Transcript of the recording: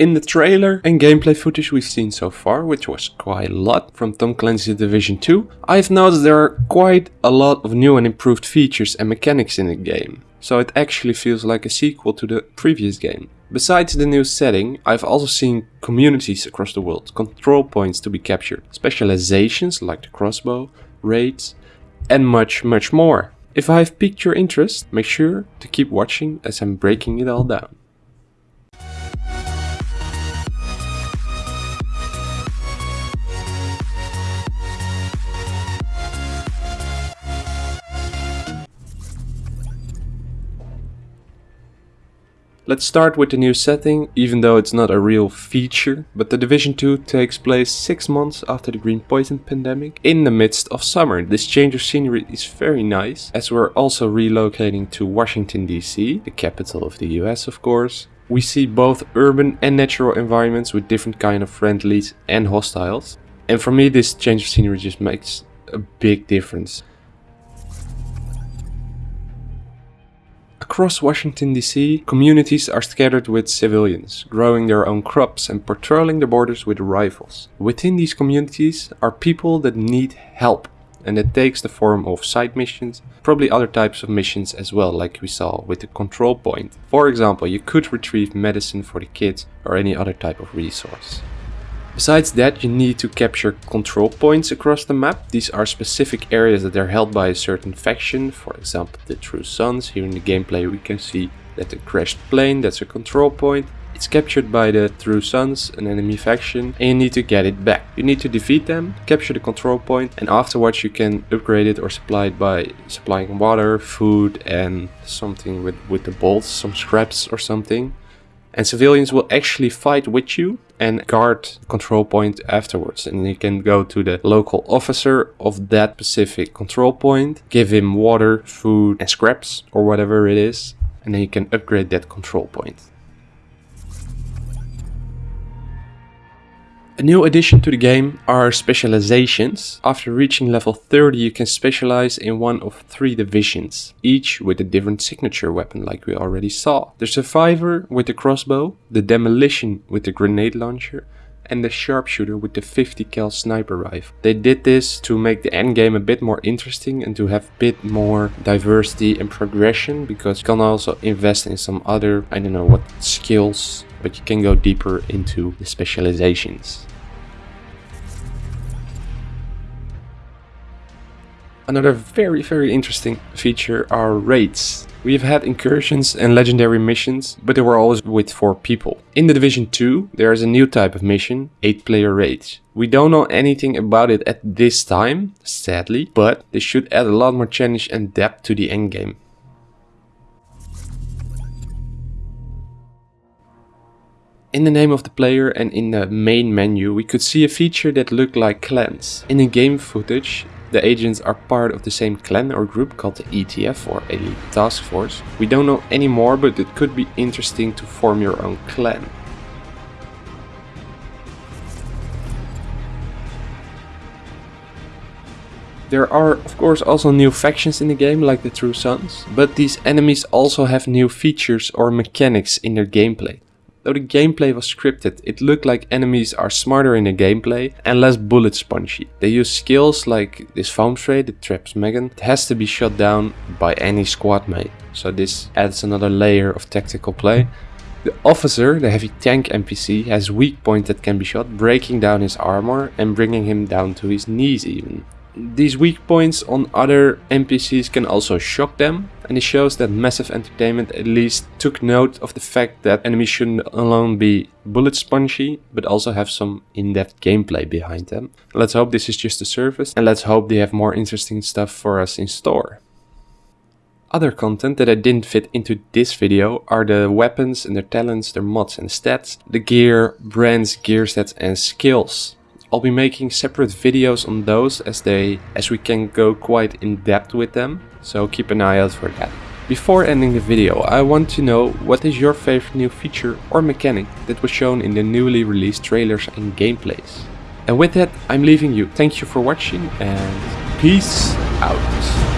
In the trailer and gameplay footage we've seen so far, which was quite a lot from Tom Clancy's Division 2, I've noticed there are quite a lot of new and improved features and mechanics in the game, so it actually feels like a sequel to the previous game. Besides the new setting, I've also seen communities across the world, control points to be captured, specializations like the crossbow, raids, and much much more. If I have piqued your interest, make sure to keep watching as I'm breaking it all down. Let's start with the new setting, even though it's not a real feature, but the Division 2 takes place 6 months after the Green Poison pandemic, in the midst of summer. This change of scenery is very nice, as we're also relocating to Washington DC, the capital of the US of course. We see both urban and natural environments with different kind of friendlies and hostiles. And for me this change of scenery just makes a big difference. Across Washington DC, communities are scattered with civilians, growing their own crops and patrolling the borders with rifles. Within these communities are people that need help and it takes the form of side missions, probably other types of missions as well like we saw with the control point. For example, you could retrieve medicine for the kids or any other type of resource. Besides that, you need to capture control points across the map. These are specific areas that are held by a certain faction, for example the True Sons. Here in the gameplay we can see that the crashed plane, that's a control point. It's captured by the True Sons, an enemy faction, and you need to get it back. You need to defeat them, capture the control point, and afterwards you can upgrade it or supply it by supplying water, food, and something with, with the bolts, some scraps or something. And civilians will actually fight with you and guard control point afterwards. And you can go to the local officer of that specific control point, give him water, food and scraps or whatever it is. And then you can upgrade that control point. A new addition to the game are specializations. After reaching level 30 you can specialize in one of three divisions, each with a different signature weapon like we already saw. The survivor with the crossbow, the demolition with the grenade launcher and the sharpshooter with the 50 cal sniper rifle. They did this to make the endgame a bit more interesting and to have a bit more diversity and progression because you can also invest in some other, I don't know what skills, but you can go deeper into the specializations. Another very very interesting feature are raids. We've had incursions and legendary missions, but they were always with 4 people. In the Division 2 there is a new type of mission, 8 player raids. We don't know anything about it at this time, sadly, but they should add a lot more challenge and depth to the endgame. In the name of the player and in the main menu we could see a feature that looked like clans. In the game footage the agents are part of the same clan or group called the ETF or Elite Task Force. We don't know any more, but it could be interesting to form your own clan. There are of course also new factions in the game like the True Sons, but these enemies also have new features or mechanics in their gameplay. Though the gameplay was scripted, it looked like enemies are smarter in the gameplay and less bullet spongy. They use skills like this foam spray that traps Megan. It has to be shot down by any squad mate, so this adds another layer of tactical play. The officer, the heavy tank NPC, has weak point that can be shot, breaking down his armor and bringing him down to his knees even. These weak points on other NPCs can also shock them and it shows that Massive Entertainment at least took note of the fact that enemies shouldn't alone be bullet spongy but also have some in-depth gameplay behind them. Let's hope this is just a surface and let's hope they have more interesting stuff for us in store. Other content that I didn't fit into this video are the weapons and their talents, their mods and stats, the gear, brands, gear sets and skills. I'll be making separate videos on those as they as we can go quite in depth with them, so keep an eye out for that. Before ending the video, I want to know what is your favorite new feature or mechanic that was shown in the newly released trailers and gameplays. And with that, I'm leaving you. Thank you for watching and peace out.